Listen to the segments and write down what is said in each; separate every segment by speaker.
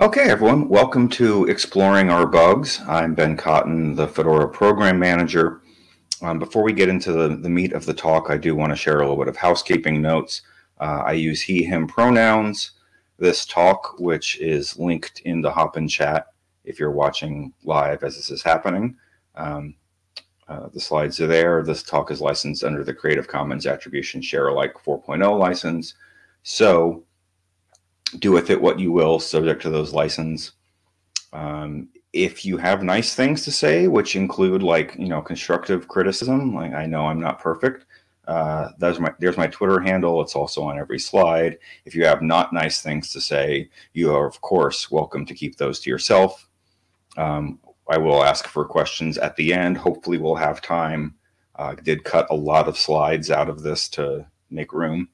Speaker 1: Okay, everyone, welcome to Exploring Our Bugs. I'm Ben Cotton, the Fedora Program Manager. Um, before we get into the, the meat of the talk, I do want to share a little bit of housekeeping notes. Uh, I use he, him pronouns. This talk, which is linked in the Hopin chat if you're watching live as this is happening. Um, uh, the slides are there. This talk is licensed under the Creative Commons Attribution Share Alike 4.0 license. So do with it what you will, subject to those license. Um, if you have nice things to say, which include like you know constructive criticism, like I know I'm not perfect. Uh, there's my there's my Twitter handle. It's also on every slide. If you have not nice things to say, you are of course welcome to keep those to yourself. Um, I will ask for questions at the end. Hopefully, we'll have time. Uh, did cut a lot of slides out of this to make room.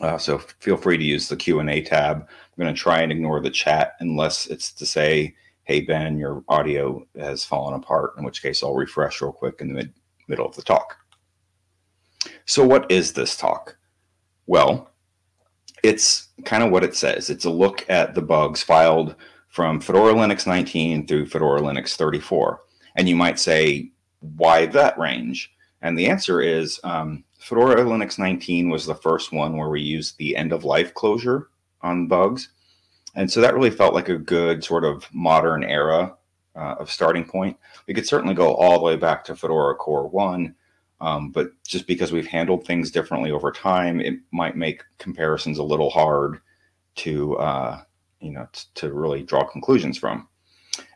Speaker 1: Uh, so feel free to use the Q&A tab. I'm going to try and ignore the chat unless it's to say, hey, Ben, your audio has fallen apart, in which case I'll refresh real quick in the mid middle of the talk. So what is this talk? Well, it's kind of what it says. It's a look at the bugs filed from Fedora Linux 19 through Fedora Linux 34. And you might say, why that range? And the answer is um, Fedora Linux 19 was the first one where we used the end of life closure on bugs. And so that really felt like a good sort of modern era uh, of starting point. We could certainly go all the way back to Fedora Core 1, um, but just because we've handled things differently over time, it might make comparisons a little hard to, uh, you know, to really draw conclusions from.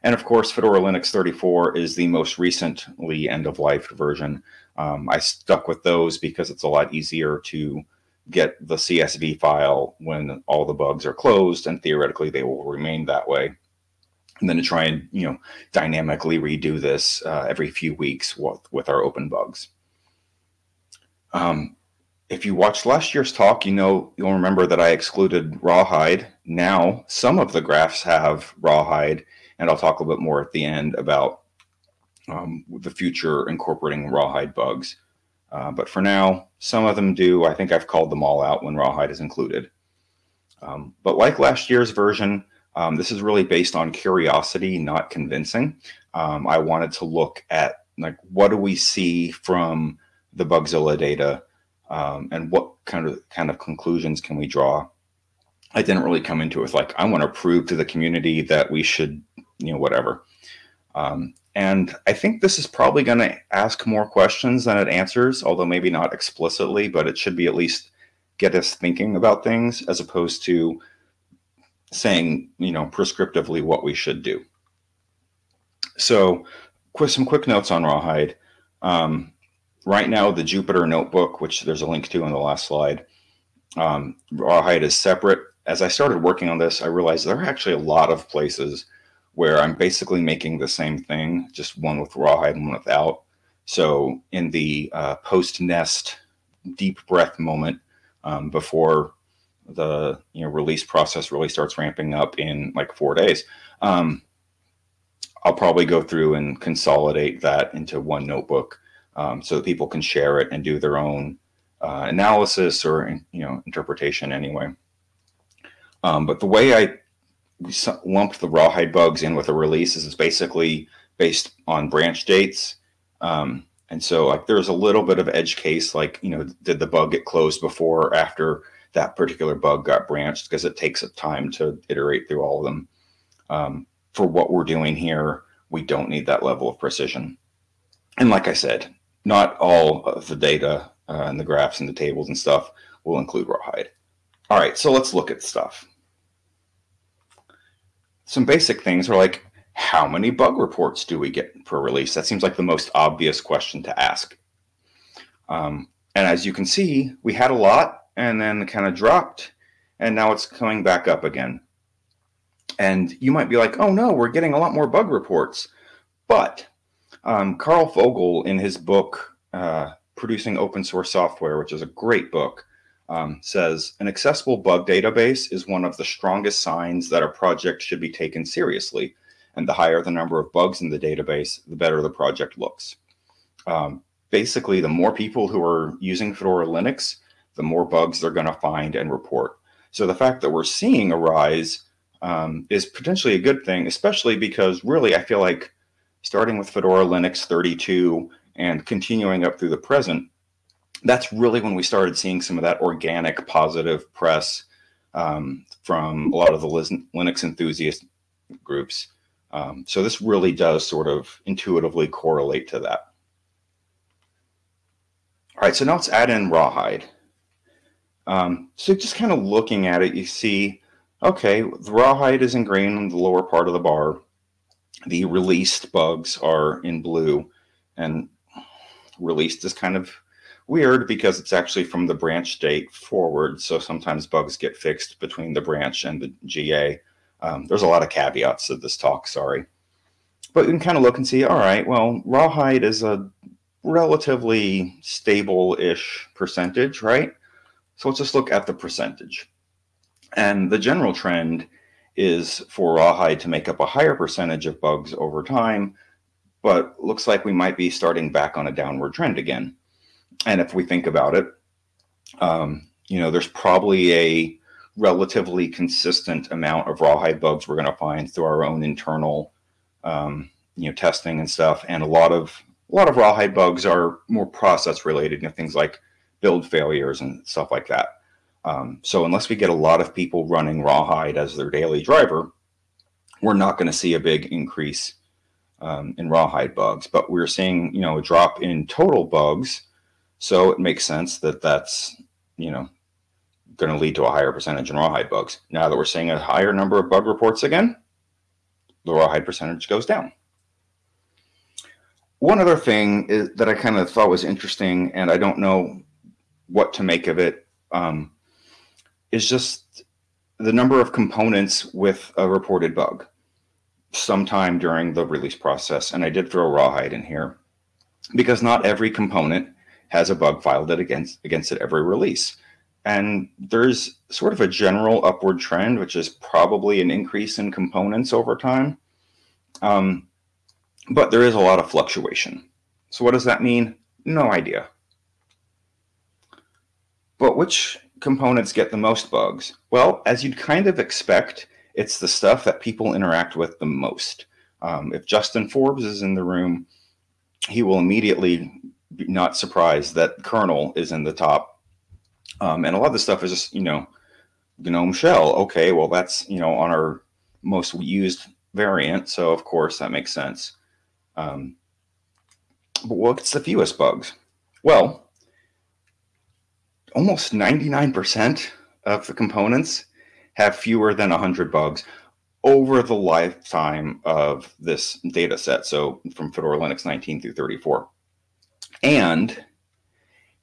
Speaker 1: And of course, Fedora Linux 34 is the most recently end of life version. Um, I stuck with those because it's a lot easier to get the CSV file when all the bugs are closed, and theoretically they will remain that way. And then to try and you know dynamically redo this uh, every few weeks with, with our open bugs. Um, if you watched last year's talk, you know you'll remember that I excluded rawhide. Now some of the graphs have rawhide, and I'll talk a little bit more at the end about um, the future incorporating rawhide bugs. Uh, but for now, some of them do. I think I've called them all out when rawhide is included. Um, but like last year's version, um, this is really based on curiosity, not convincing. Um, I wanted to look at like what do we see from the Bugzilla data, um, and what kind of kind of conclusions can we draw. I didn't really come into it with like I want to prove to the community that we should, you know, whatever. Um, and I think this is probably going to ask more questions than it answers, although maybe not explicitly, but it should be at least get us thinking about things as opposed to saying, you know, prescriptively what we should do. So, some quick notes on Rawhide. Um, right now, the Jupyter Notebook, which there's a link to on the last slide, um, Rawhide is separate. As I started working on this, I realized there are actually a lot of places where I'm basically making the same thing, just one with rawhide and one without. So in the uh, post nest deep breath moment um, before the you know release process really starts ramping up in like four days, um, I'll probably go through and consolidate that into one notebook um, so that people can share it and do their own uh, analysis or you know interpretation anyway. Um, but the way I we lumped the rawhide bugs in with the releases is basically based on branch dates. Um, and so like there's a little bit of edge case, like, you know, did the bug get closed before or after that particular bug got branched? Because it takes a time to iterate through all of them. Um, for what we're doing here, we don't need that level of precision. And like I said, not all of the data uh, and the graphs and the tables and stuff will include rawhide. All right, so let's look at stuff some basic things are like, how many bug reports do we get per release? That seems like the most obvious question to ask. Um, and as you can see, we had a lot and then kind of dropped, and now it's coming back up again. And you might be like, oh no, we're getting a lot more bug reports. But um, Karl Fogel, in his book, uh, Producing Open Source Software, which is a great book, um, says an accessible bug database is one of the strongest signs that a project should be taken seriously. And the higher the number of bugs in the database, the better the project looks. Um, basically, the more people who are using Fedora Linux, the more bugs they're going to find and report. So the fact that we're seeing a rise um, is potentially a good thing, especially because really I feel like starting with Fedora Linux 32 and continuing up through the present, that's really when we started seeing some of that organic positive press um, from a lot of the Linux enthusiast groups. Um, so this really does sort of intuitively correlate to that. All right, so now let's add in Rawhide. Um, so just kind of looking at it, you see, okay, the Rawhide is ingrained in the lower part of the bar. The released bugs are in blue, and released is kind of weird because it's actually from the branch date forward. So sometimes bugs get fixed between the branch and the GA. Um, there's a lot of caveats to this talk, sorry. But you can kind of look and see, all right, well, rawhide is a relatively stable-ish percentage, right? So let's just look at the percentage. And the general trend is for rawhide to make up a higher percentage of bugs over time, but looks like we might be starting back on a downward trend again. And if we think about it, um, you know, there's probably a relatively consistent amount of rawhide bugs we're going to find through our own internal, um, you know, testing and stuff. And a lot of a lot of rawhide bugs are more process related, you know, things like build failures and stuff like that. Um, so unless we get a lot of people running rawhide as their daily driver, we're not going to see a big increase um, in rawhide bugs. But we're seeing, you know, a drop in total bugs. So it makes sense that that's, you know, going to lead to a higher percentage in rawhide bugs. Now that we're seeing a higher number of bug reports again, the rawhide percentage goes down. One other thing is, that I kind of thought was interesting, and I don't know what to make of it, um, is just the number of components with a reported bug sometime during the release process. And I did throw rawhide in here because not every component has a bug filed it against, against it every release. And there's sort of a general upward trend, which is probably an increase in components over time. Um, but there is a lot of fluctuation. So what does that mean? No idea. But which components get the most bugs? Well, as you'd kind of expect, it's the stuff that people interact with the most. Um, if Justin Forbes is in the room, he will immediately not surprised that kernel is in the top um, and a lot of the stuff is just, you know, GNOME shell. Okay, well, that's, you know, on our most used variant. So, of course, that makes sense. Um, but what's the fewest bugs? Well, almost 99% of the components have fewer than 100 bugs over the lifetime of this data set. So from Fedora Linux 19 through 34. And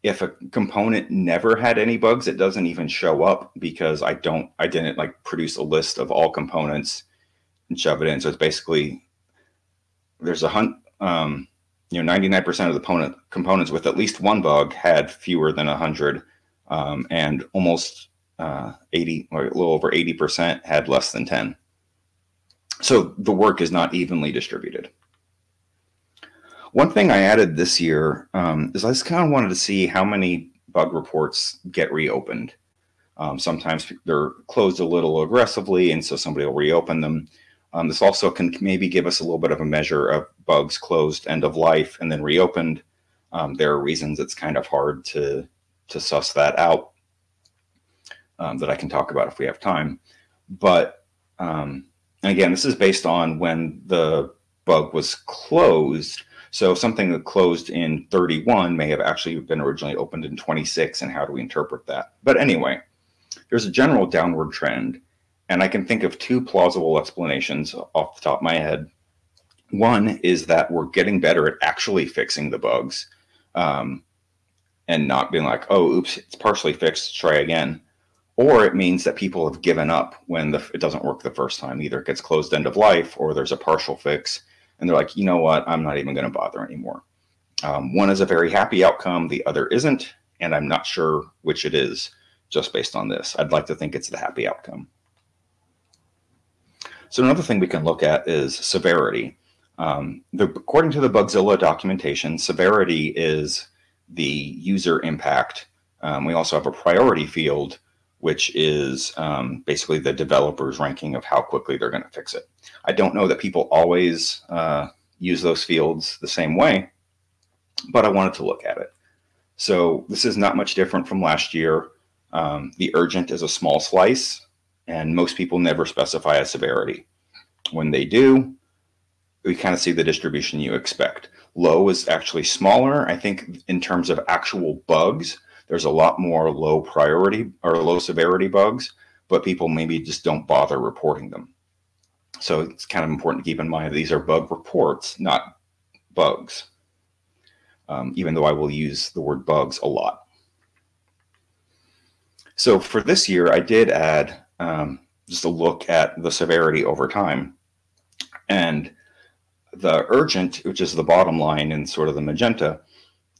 Speaker 1: if a component never had any bugs, it doesn't even show up because I don't, I didn't like produce a list of all components and shove it in. So it's basically, there's a hunt, um, you know, 99% of the component, components with at least one bug had fewer than 100 um, and almost uh, 80 or a little over 80% had less than 10. So the work is not evenly distributed. One thing I added this year um, is I just kind of wanted to see how many bug reports get reopened. Um, sometimes they're closed a little aggressively, and so somebody will reopen them. Um, this also can maybe give us a little bit of a measure of bugs closed end of life and then reopened. Um, there are reasons it's kind of hard to, to suss that out um, that I can talk about if we have time. But um, again, this is based on when the bug was closed so something that closed in 31 may have actually been originally opened in 26, and how do we interpret that? But anyway, there's a general downward trend, and I can think of two plausible explanations off the top of my head. One is that we're getting better at actually fixing the bugs um, and not being like, oh, oops, it's partially fixed, try again. Or it means that people have given up when the, it doesn't work the first time. Either it gets closed end of life or there's a partial fix and they're like, you know what, I'm not even going to bother anymore. Um, one is a very happy outcome, the other isn't, and I'm not sure which it is just based on this. I'd like to think it's the happy outcome. So another thing we can look at is severity. Um, the, according to the Bugzilla documentation, severity is the user impact. Um, we also have a priority field which is um, basically the developer's ranking of how quickly they're going to fix it. I don't know that people always uh, use those fields the same way, but I wanted to look at it. So this is not much different from last year. Um, the urgent is a small slice, and most people never specify a severity. When they do, we kind of see the distribution you expect. Low is actually smaller. I think in terms of actual bugs, there's a lot more low priority or low severity bugs, but people maybe just don't bother reporting them. So it's kind of important to keep in mind these are bug reports, not bugs, um, even though I will use the word bugs a lot. So for this year, I did add um, just a look at the severity over time. And the urgent, which is the bottom line in sort of the magenta,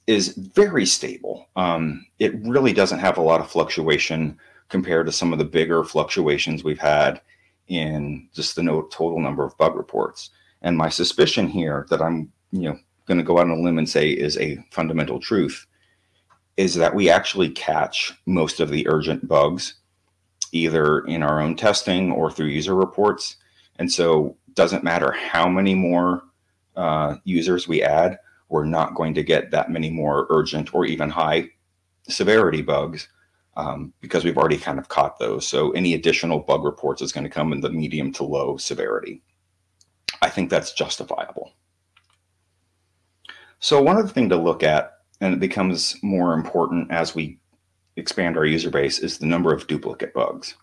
Speaker 1: is very stable. Um, it really doesn't have a lot of fluctuation compared to some of the bigger fluctuations we've had in just the no total number of bug reports. And my suspicion here that I'm, you know, going to go out on a limb and say is a fundamental truth is that we actually catch most of the urgent bugs either in our own testing or through user reports. And so doesn't matter how many more uh, users we add, we're not going to get that many more urgent or even high severity bugs um, because we've already kind of caught those. So any additional bug reports is going to come in the medium to low severity. I think that's justifiable. So one other thing to look at, and it becomes more important as we expand our user base, is the number of duplicate bugs.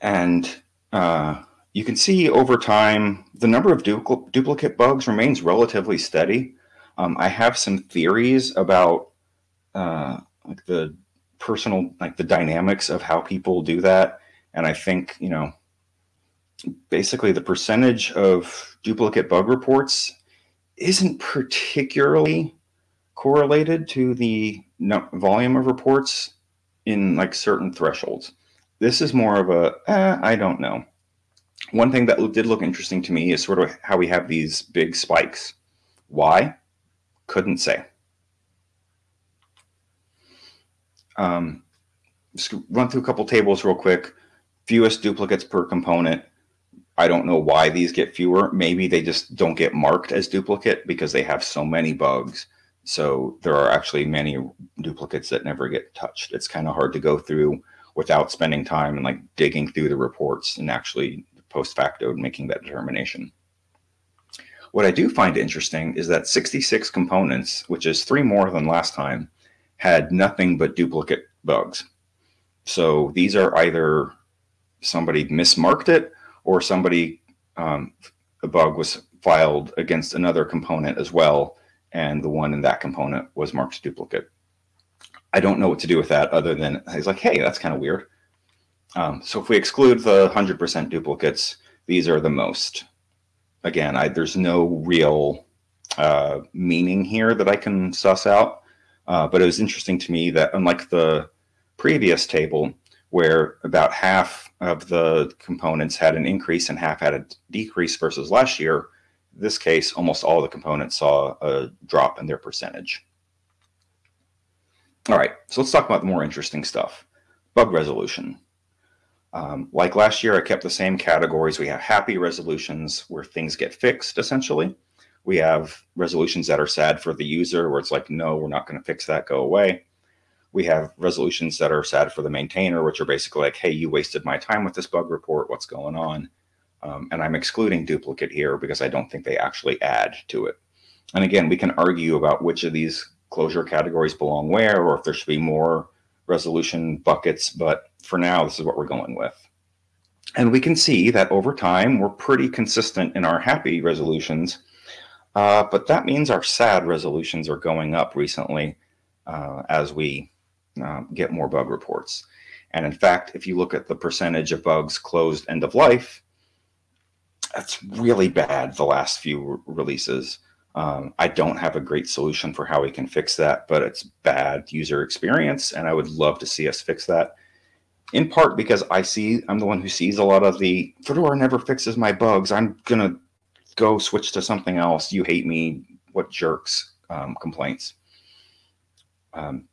Speaker 1: And uh, you can see over time, the number of dupl duplicate bugs remains relatively steady. Um, I have some theories about uh, like the personal like the dynamics of how people do that. And i think you know basically the percentage of duplicate bug reports isn't particularly correlated to the volume of reports in like certain thresholds. This is more of a eh, i don't know one thing that did look interesting to me is sort of how we have these big spikes why couldn't say Um, just run through a couple tables real quick. Fewest duplicates per component. I don't know why these get fewer. Maybe they just don't get marked as duplicate because they have so many bugs. So there are actually many duplicates that never get touched. It's kind of hard to go through without spending time and like digging through the reports and actually post facto making that determination. What I do find interesting is that 66 components, which is three more than last time, had nothing but duplicate bugs. So these are either somebody mismarked it or somebody, um, a bug was filed against another component as well, and the one in that component was marked duplicate. I don't know what to do with that other than he's like, hey, that's kind of weird. Um, so if we exclude the 100% duplicates, these are the most. Again, I, there's no real uh, meaning here that I can suss out. Uh, but it was interesting to me that unlike the previous table, where about half of the components had an increase and half had a decrease versus last year, this case, almost all the components saw a drop in their percentage. All right, so let's talk about the more interesting stuff. Bug resolution. Um, like last year, I kept the same categories. We have happy resolutions where things get fixed, essentially. We have resolutions that are sad for the user, where it's like, no, we're not going to fix that, go away. We have resolutions that are sad for the maintainer, which are basically like, hey, you wasted my time with this bug report, what's going on? Um, and I'm excluding duplicate here because I don't think they actually add to it. And again, we can argue about which of these closure categories belong where, or if there should be more resolution buckets, but for now, this is what we're going with. And we can see that over time, we're pretty consistent in our happy resolutions uh, but that means our SAD resolutions are going up recently uh, as we uh, get more bug reports. And in fact, if you look at the percentage of bugs closed end of life, that's really bad the last few re releases. Um, I don't have a great solution for how we can fix that, but it's bad user experience, and I would love to see us fix that. In part because I see I'm the one who sees a lot of the Fedora never fixes my bugs. I'm gonna go switch to something else. You hate me. What jerks um, complaints. Um,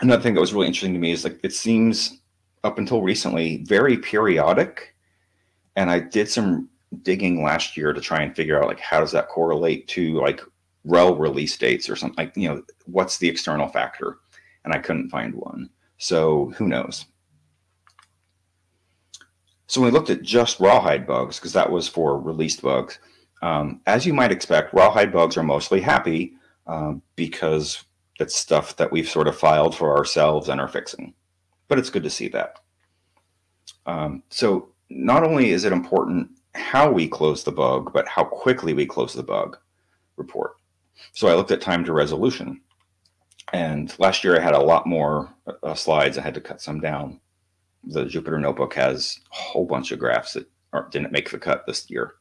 Speaker 1: another thing that was really interesting to me is like it seems up until recently very periodic and i did some digging last year to try and figure out like how does that correlate to like rel release dates or something like you know what's the external factor and i couldn't find one so who knows so when we looked at just rawhide bugs because that was for released bugs um, as you might expect rawhide bugs are mostly happy um, because it's stuff that we've sort of filed for ourselves and are fixing. But it's good to see that. Um, so not only is it important how we close the bug, but how quickly we close the bug report. So I looked at time to resolution. And last year I had a lot more uh, slides. I had to cut some down. The Jupyter Notebook has a whole bunch of graphs that didn't make the cut this year.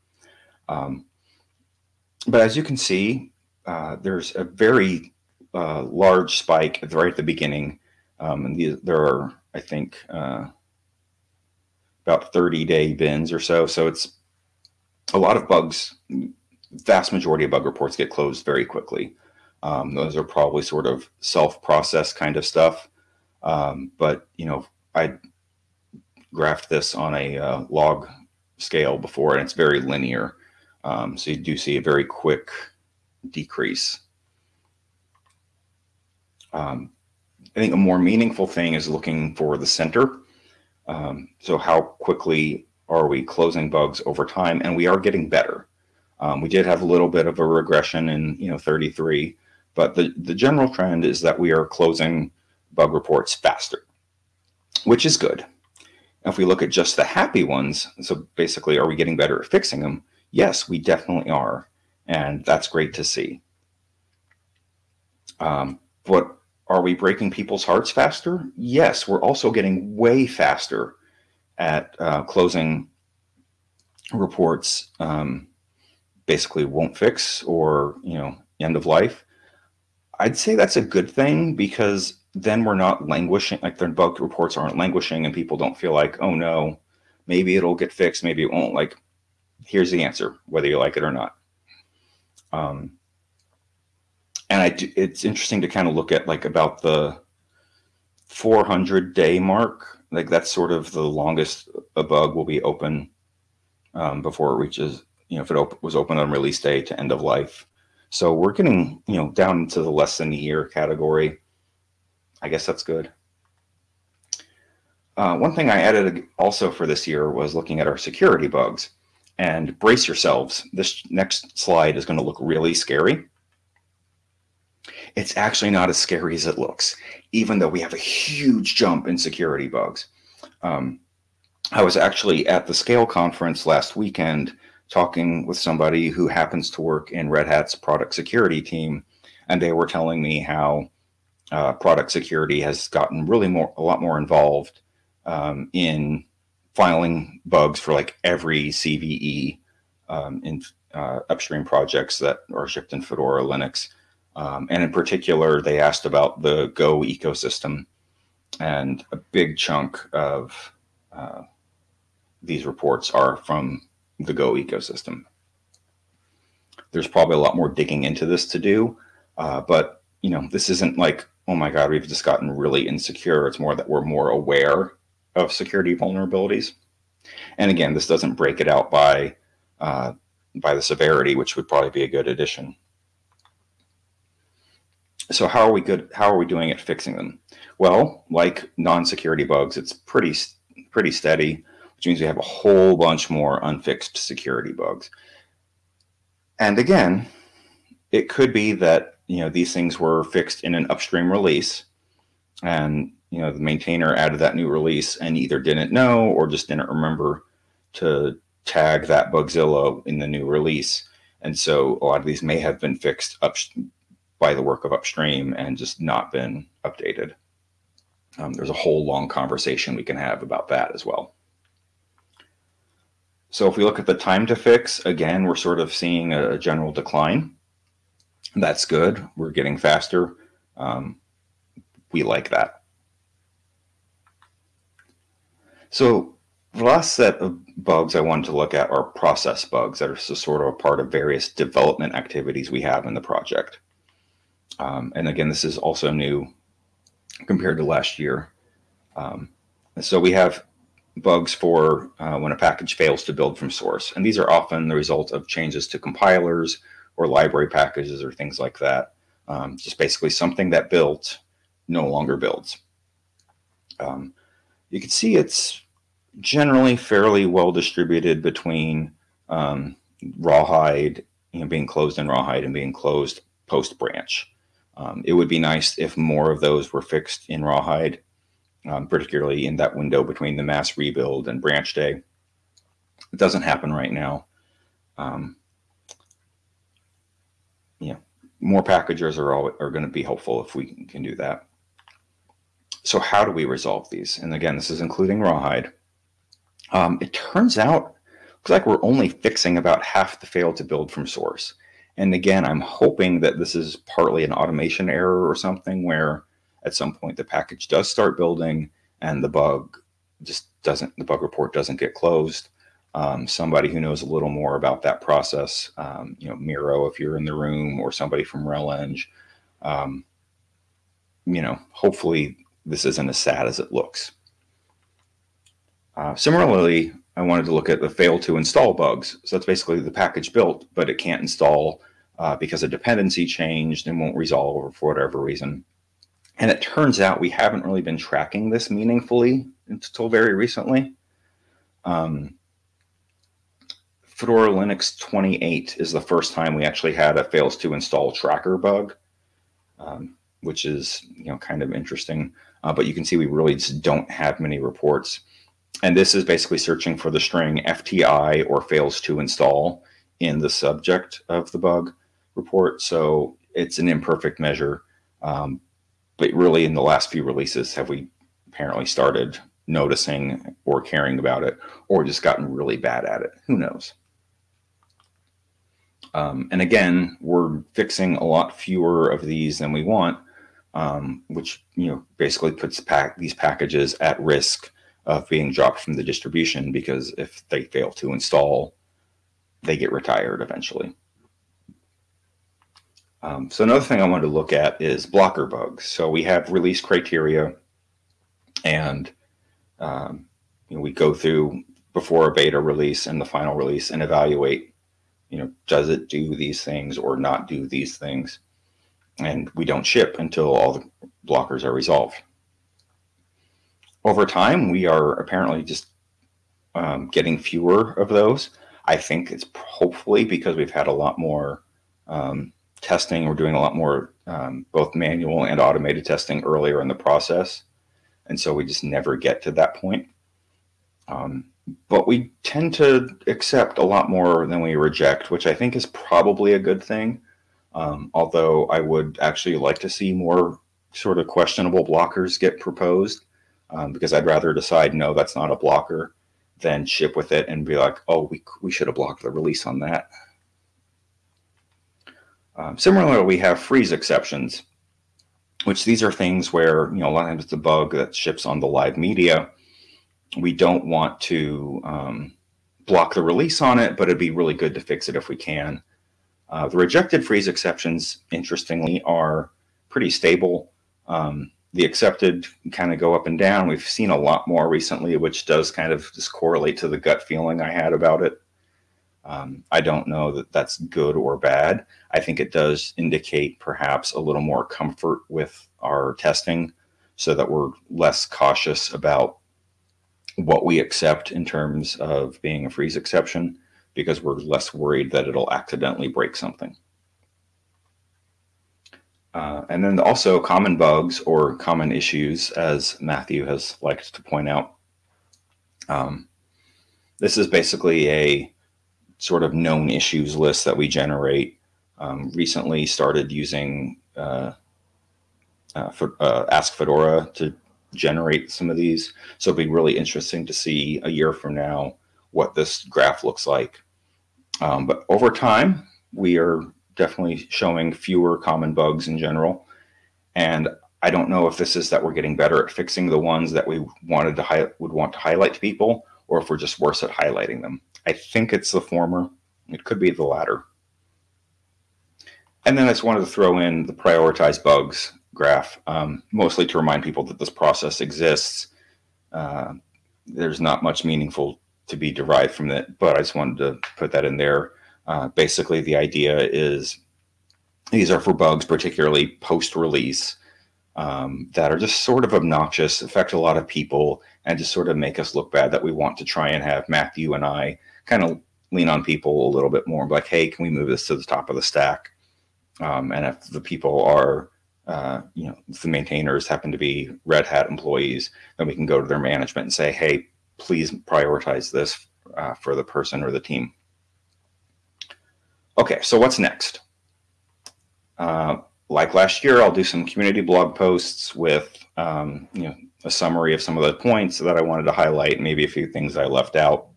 Speaker 1: Um, but as you can see, uh, there's a very uh, large spike right at the beginning. Um, and there are, I think, uh, about 30 day bins or so. So it's a lot of bugs. Vast majority of bug reports get closed very quickly. Um, those are probably sort of self-process kind of stuff. Um, but you know, I graphed this on a uh, log scale before, and it's very linear. Um, so you do see a very quick decrease um, I think a more meaningful thing is looking for the center. Um, so how quickly are we closing bugs over time? And we are getting better. Um, we did have a little bit of a regression in you know 33, but the, the general trend is that we are closing bug reports faster, which is good. If we look at just the happy ones, so basically, are we getting better at fixing them? Yes, we definitely are. And that's great to see. Um, but are we breaking people's hearts faster? Yes, we're also getting way faster at uh, closing reports. Um, basically, won't fix or you know end of life. I'd say that's a good thing because then we're not languishing. Like their bug reports aren't languishing, and people don't feel like, oh no, maybe it'll get fixed, maybe it won't. Like, here's the answer, whether you like it or not. Um, and I do, it's interesting to kind of look at like about the 400 day mark. Like that's sort of the longest a bug will be open um, before it reaches, you know, if it op was open on release day to end of life. So we're getting, you know, down into the less than a year category. I guess that's good. Uh, one thing I added also for this year was looking at our security bugs. And brace yourselves, this next slide is going to look really scary it's actually not as scary as it looks, even though we have a huge jump in security bugs. Um, I was actually at the Scale conference last weekend talking with somebody who happens to work in Red Hat's product security team, and they were telling me how uh, product security has gotten really more, a lot more involved um, in filing bugs for like every CVE um, in uh, upstream projects that are shipped in Fedora Linux. Um, and in particular, they asked about the Go ecosystem. And a big chunk of uh, these reports are from the Go ecosystem. There's probably a lot more digging into this to do, uh, but you know, this isn't like, oh my God, we've just gotten really insecure. It's more that we're more aware of security vulnerabilities. And again, this doesn't break it out by uh, by the severity, which would probably be a good addition so how are we good? How are we doing at fixing them? Well, like non-security bugs, it's pretty pretty steady, which means we have a whole bunch more unfixed security bugs. And again, it could be that you know these things were fixed in an upstream release, and you know the maintainer added that new release and either didn't know or just didn't remember to tag that Bugzilla in the new release. And so a lot of these may have been fixed up by the work of upstream and just not been updated. Um, there's a whole long conversation we can have about that as well. So if we look at the time to fix, again, we're sort of seeing a general decline. That's good. We're getting faster. Um, we like that. So the last set of bugs I wanted to look at are process bugs that are sort of a part of various development activities we have in the project. Um, and again, this is also new compared to last year. Um, so we have bugs for uh, when a package fails to build from source. And these are often the result of changes to compilers or library packages or things like that. Um, just basically something that built no longer builds. Um, you can see it's generally fairly well distributed between um, rawhide, you know, being closed in rawhide and being closed post branch. Um, it would be nice if more of those were fixed in rawhide um, particularly in that window between the mass rebuild and branch day. It doesn't happen right now. Um, yeah, more packagers are, all, are going to be helpful if we can do that. So how do we resolve these? And again, this is including rawhide. Um, it turns out, looks like we're only fixing about half the fail to build from source. And again, I'm hoping that this is partly an automation error or something where at some point the package does start building and the bug just doesn't, the bug report doesn't get closed. Um, somebody who knows a little more about that process, um, you know, Miro, if you're in the room, or somebody from RelEng, um, you know, hopefully this isn't as sad as it looks. Uh, similarly, I wanted to look at the fail to install bugs. So that's basically the package built, but it can't install uh, because a dependency changed and won't resolve for whatever reason. And it turns out we haven't really been tracking this meaningfully until very recently. Um, Fedora Linux 28 is the first time we actually had a fails to install tracker bug, um, which is you know kind of interesting. Uh, but you can see we really just don't have many reports. And this is basically searching for the string FTI or fails to install in the subject of the bug report. So it's an imperfect measure. Um, but really in the last few releases have we apparently started noticing or caring about it or just gotten really bad at it who knows um, and again we're fixing a lot fewer of these than we want um, which you know basically puts pack these packages at risk of being dropped from the distribution because if they fail to install they get retired eventually um, so another thing I wanted to look at is blocker bugs. So we have release criteria and um, you know, we go through before a beta release and the final release and evaluate, you know, does it do these things or not do these things? And we don't ship until all the blockers are resolved. Over time, we are apparently just um, getting fewer of those. I think it's hopefully because we've had a lot more um, testing. We're doing a lot more um, both manual and automated testing earlier in the process. And so we just never get to that point. Um, but we tend to accept a lot more than we reject, which I think is probably a good thing. Um, although I would actually like to see more sort of questionable blockers get proposed um, because I'd rather decide, no, that's not a blocker than ship with it and be like, oh, we, we should have blocked the release on that. Um, similarly, we have freeze exceptions, which these are things where, you know, a lot of times it's a bug that ships on the live media. We don't want to um, block the release on it, but it'd be really good to fix it if we can. Uh, the rejected freeze exceptions, interestingly, are pretty stable. Um, the accepted kind of go up and down. We've seen a lot more recently, which does kind of just correlate to the gut feeling I had about it. Um, I don't know that that's good or bad. I think it does indicate perhaps a little more comfort with our testing so that we're less cautious about what we accept in terms of being a freeze exception because we're less worried that it'll accidentally break something. Uh, and then also common bugs or common issues, as Matthew has liked to point out. Um, this is basically a sort of known issues list that we generate. Um, recently started using uh, uh, for, uh, Ask Fedora to generate some of these. So it'll be really interesting to see a year from now what this graph looks like. Um, but over time, we are definitely showing fewer common bugs in general. And I don't know if this is that we're getting better at fixing the ones that we wanted to would want to highlight to people, or if we're just worse at highlighting them. I think it's the former. It could be the latter. And then I just wanted to throw in the prioritized bugs. Graph, um, mostly to remind people that this process exists. Uh, there's not much meaningful to be derived from it, but I just wanted to put that in there. Uh, basically, the idea is these are for bugs, particularly post-release, um, that are just sort of obnoxious, affect a lot of people, and just sort of make us look bad that we want to try and have Matthew and I kind of lean on people a little bit more, like, hey, can we move this to the top of the stack? Um, and if the people are, uh, you know, if the maintainers happen to be Red Hat employees, then we can go to their management and say, hey, please prioritize this uh, for the person or the team. Okay, so what's next? Uh, like last year, I'll do some community blog posts with um, you know a summary of some of the points that I wanted to highlight, maybe a few things I left out.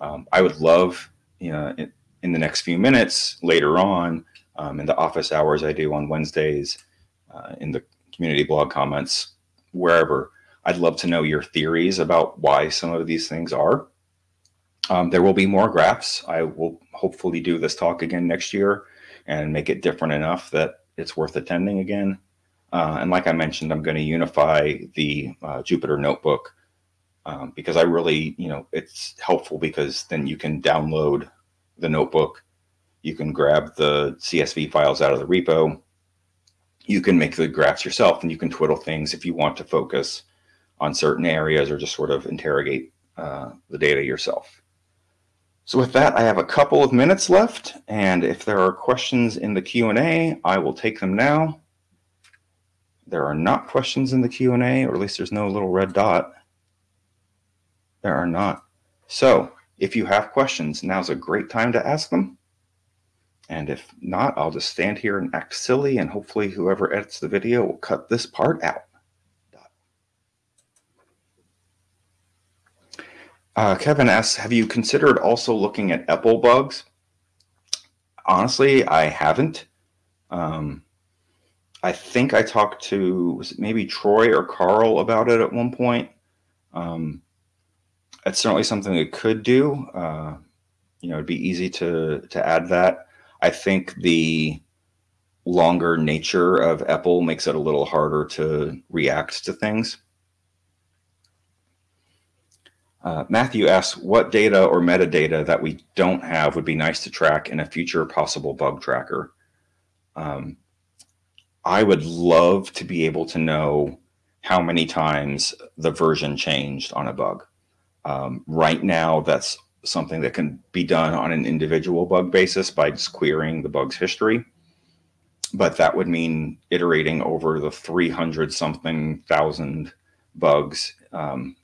Speaker 1: Um, I would love, you know, in, in, the next few minutes later on, um, in the office hours I do on Wednesdays, uh, in the community blog comments, wherever, I'd love to know your theories about why some of these things are. Um, there will be more graphs. I will hopefully do this talk again next year and make it different enough that it's worth attending again. Uh, and like I mentioned, I'm going to unify the uh, Jupyter notebook um, because I really, you know, it's helpful because then you can download the notebook. You can grab the CSV files out of the repo. You can make the graphs yourself and you can twiddle things if you want to focus on certain areas or just sort of interrogate uh, the data yourself. So with that, I have a couple of minutes left, and if there are questions in the Q&A, I will take them now. There are not questions in the Q&A, or at least there's no little red dot. There are not. So if you have questions, now's a great time to ask them. And if not, I'll just stand here and act silly, and hopefully whoever edits the video will cut this part out. Uh, Kevin asks, have you considered also looking at EPEL bugs? Honestly, I haven't. Um, I think I talked to maybe Troy or Carl about it at one point. Um, it's certainly something we could do. Uh, you know, it'd be easy to to add that. I think the longer nature of EPEL makes it a little harder to react to things. Uh, Matthew asks, what data or metadata that we don't have would be nice to track in a future possible bug tracker? Um, I would love to be able to know how many times the version changed on a bug. Um, right now, that's something that can be done on an individual bug basis by just querying the bug's history. But that would mean iterating over the 300 something thousand bugs um,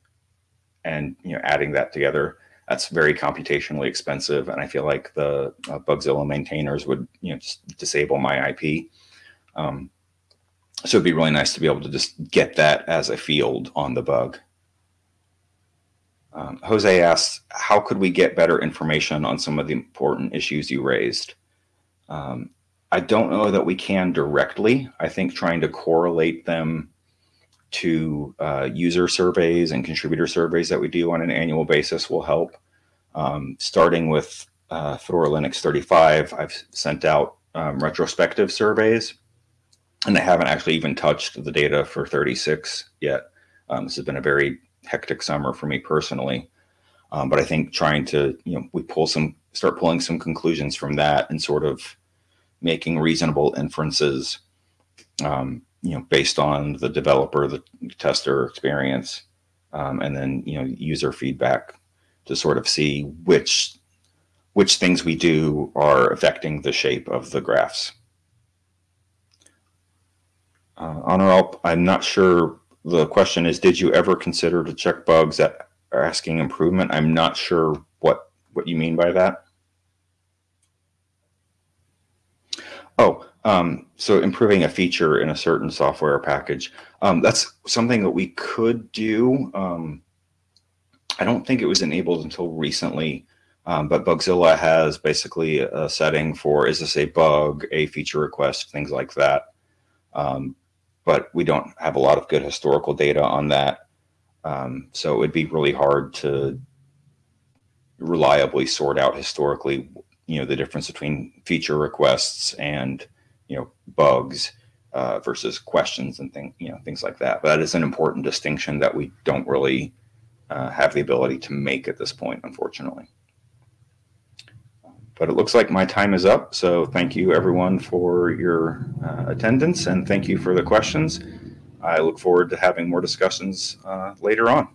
Speaker 1: and you know adding that together. That's very computationally expensive and i feel like the uh, bugzilla maintainers would you know just disable my ip um, so it'd be really nice to be able to just get that as a field on the bug um, jose asks how could we get better information on some of the important issues you raised um, i don't know that we can directly i think trying to correlate them to uh, user surveys and contributor surveys that we do on an annual basis will help. Um, starting with uh, Fedora Linux 35, I've sent out um, retrospective surveys, and I haven't actually even touched the data for 36 yet. Um, this has been a very hectic summer for me personally, um, but I think trying to, you know, we pull some, start pulling some conclusions from that and sort of making reasonable inferences um, you know, based on the developer, the tester experience, um, and then you know user feedback to sort of see which which things we do are affecting the shape of the graphs. Uh, Honor, I'm not sure. The question is, did you ever consider to check bugs that are asking improvement? I'm not sure what what you mean by that. Oh, um, so improving a feature in a certain software package, um, that's something that we could do. Um, I don't think it was enabled until recently, um, but Bugzilla has basically a setting for, is this a bug, a feature request, things like that. But we don't have a lot of good historical data on that. Um, so it would be really hard to reliably sort out historically, you know, the difference between feature requests and you know bugs uh, versus questions and things, you know, things like that. But that is an important distinction that we don't really uh, have the ability to make at this point, unfortunately. But it looks like my time is up. So thank you everyone for your uh, attendance and thank you for the questions. I look forward to having more discussions uh, later on.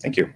Speaker 1: Thank you.